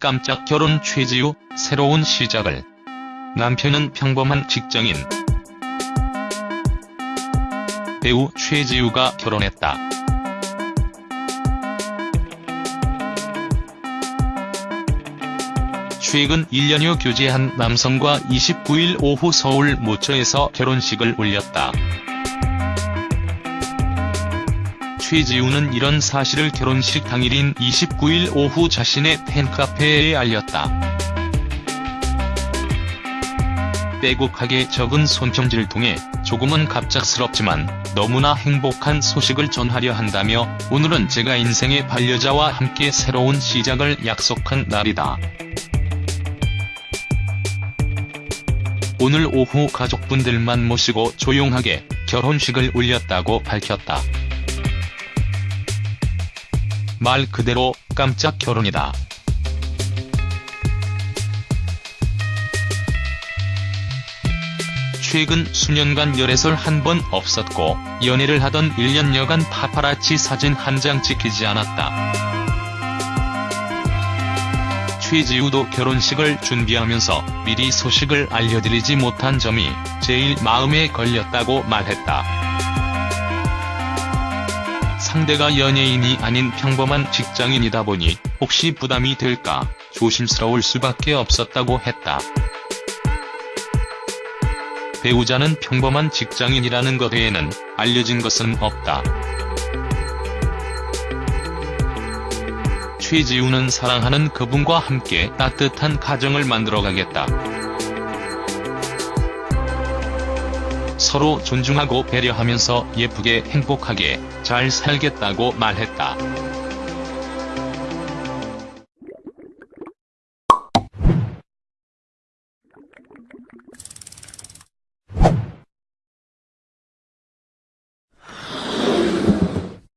깜짝 결혼 최지우, 새로운 시작을. 남편은 평범한 직장인. 배우 최지우가 결혼했다. 최근 1년여 교제한 남성과 29일 오후 서울 모처에서 결혼식을 올렸다. 최지우는 이런 사실을 결혼식 당일인 29일 오후 자신의 팬카페에 알렸다. 빼곡하게 적은 손편지를 통해 조금은 갑작스럽지만 너무나 행복한 소식을 전하려 한다며 오늘은 제가 인생의 반려자와 함께 새로운 시작을 약속한 날이다. 오늘 오후 가족분들만 모시고 조용하게 결혼식을 올렸다고 밝혔다. 말 그대로 깜짝 결혼이다. 최근 수년간 열애설 한 번 없었고 연애를 하던 1년여간 파파라치 사진 한 장 찍히지 않았다. 최지우도 결혼식을 준비하면서 미리 소식을 알려드리지 못한 점이 제일 마음에 걸렸다고 말했다. 상대가 연예인이 아닌 평범한 직장인이다 보니 혹시 부담이 될까 조심스러울 수밖에 없었다고 했다. 배우자는 평범한 직장인이라는 것 외에는 알려진 것은 없다. 최지우는 사랑하는 그분과 함께 따뜻한 가정을 만들어가겠다. 서로 존중하고 배려하면서 예쁘게 행복하게 잘 살겠다고 말했다.